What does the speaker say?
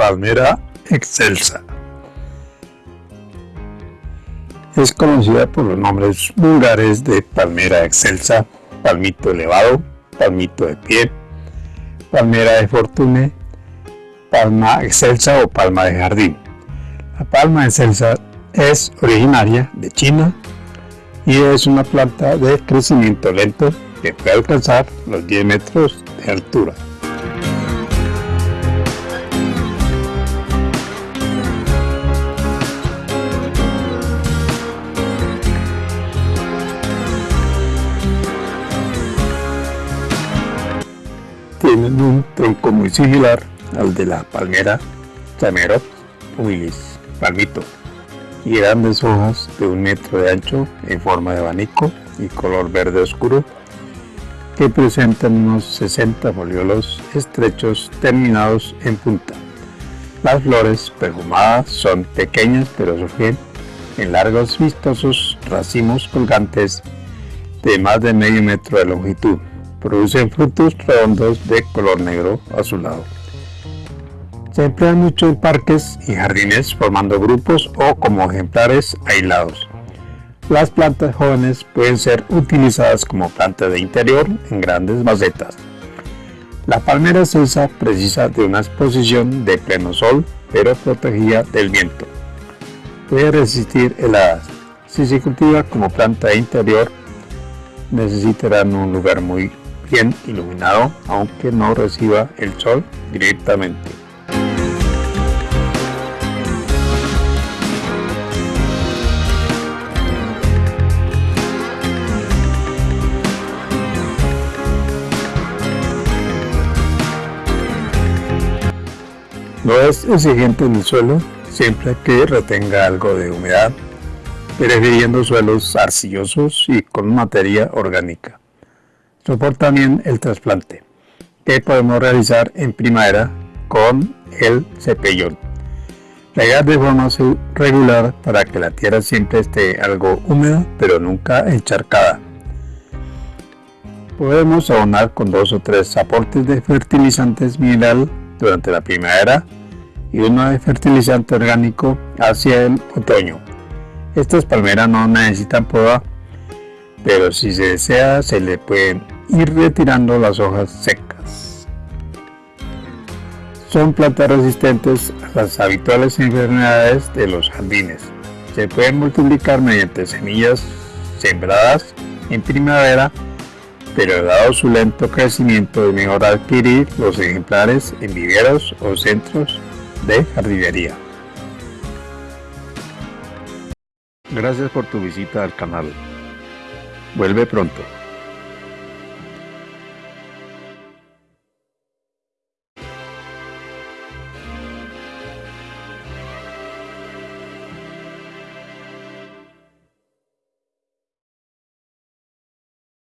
Palmera excelsa. Es conocida por los nombres vulgares de palmera excelsa, palmito elevado, palmito de pie, palmera de fortune, palma excelsa o palma de jardín. La palma excelsa es originaria de China y es una planta de crecimiento lento que puede alcanzar los 10 metros de altura. Tienen un tronco muy similar al de la palmera Chamerot humilis palmito y grandes hojas de un metro de ancho en forma de abanico y color verde oscuro que presentan unos 60 foliolos estrechos terminados en punta. Las flores perfumadas son pequeñas pero surgen en largos vistosos racimos colgantes de más de medio metro de longitud. Producen frutos redondos de color negro azulado. Se emplean mucho en parques y jardines formando grupos o como ejemplares aislados. Las plantas jóvenes pueden ser utilizadas como planta de interior en grandes macetas. La palmera celsa precisa de una exposición de pleno sol, pero protegida del viento. Puede resistir heladas. Si se cultiva como planta de interior, necesitarán un lugar muy bien iluminado, aunque no reciba el sol directamente. No es exigente en el suelo, siempre que retenga algo de humedad, prefiriendo suelos arcillosos y con materia orgánica. Soporta bien el trasplante, que podemos realizar en primavera con el cepellón. Regar de forma regular para que la tierra siempre esté algo húmeda, pero nunca encharcada. Podemos abonar con dos o tres aportes de fertilizantes mineral durante la primavera y uno de fertilizante orgánico hacia el otoño. Estas palmeras no necesitan poda, pero si se desea se le pueden ir retirando las hojas secas. Son plantas resistentes a las habituales enfermedades de los jardines. Se pueden multiplicar mediante semillas sembradas en primavera pero dado su lento crecimiento es mejor adquirir los ejemplares en viveros o centros de jardinería. Gracias por tu visita al canal. Vuelve pronto.